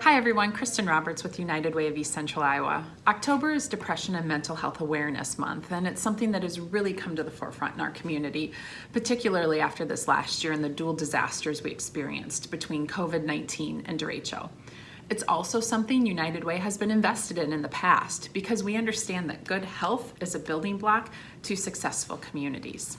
Hi everyone, Kristen Roberts with United Way of East Central Iowa. October is Depression and Mental Health Awareness Month, and it's something that has really come to the forefront in our community, particularly after this last year and the dual disasters we experienced between COVID-19 and derecho. It's also something United Way has been invested in in the past because we understand that good health is a building block to successful communities.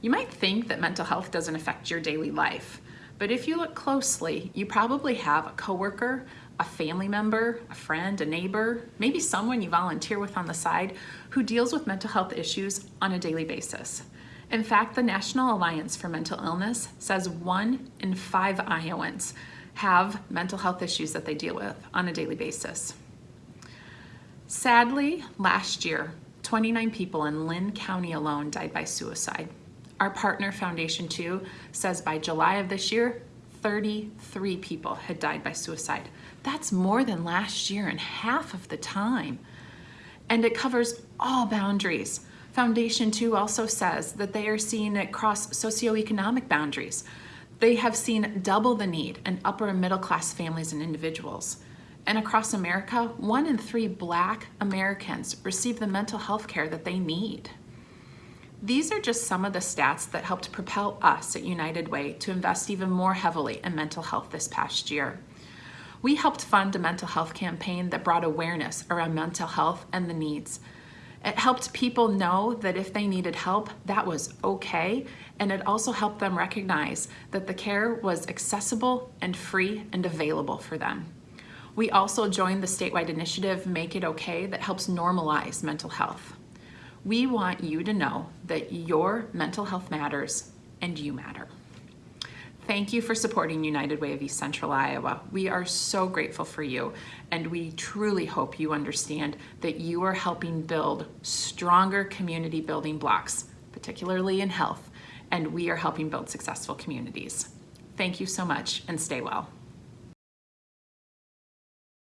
You might think that mental health doesn't affect your daily life, but if you look closely, you probably have a coworker, a family member, a friend, a neighbor, maybe someone you volunteer with on the side who deals with mental health issues on a daily basis. In fact, the National Alliance for Mental Illness says one in five Iowans have mental health issues that they deal with on a daily basis. Sadly, last year, 29 people in Linn County alone died by suicide. Our partner, Foundation 2, says by July of this year, 33 people had died by suicide. That's more than last year and half of the time. And it covers all boundaries. Foundation 2 also says that they are seeing it cross socioeconomic boundaries. They have seen double the need in upper and middle class families and individuals. And across America, one in three black Americans receive the mental health care that they need. These are just some of the stats that helped propel us at United Way to invest even more heavily in mental health this past year. We helped fund a mental health campaign that brought awareness around mental health and the needs. It helped people know that if they needed help, that was okay, and it also helped them recognize that the care was accessible and free and available for them. We also joined the statewide initiative Make It Okay that helps normalize mental health. We want you to know that your mental health matters and you matter. Thank you for supporting United Way of East Central Iowa. We are so grateful for you, and we truly hope you understand that you are helping build stronger community building blocks, particularly in health, and we are helping build successful communities. Thank you so much, and stay well.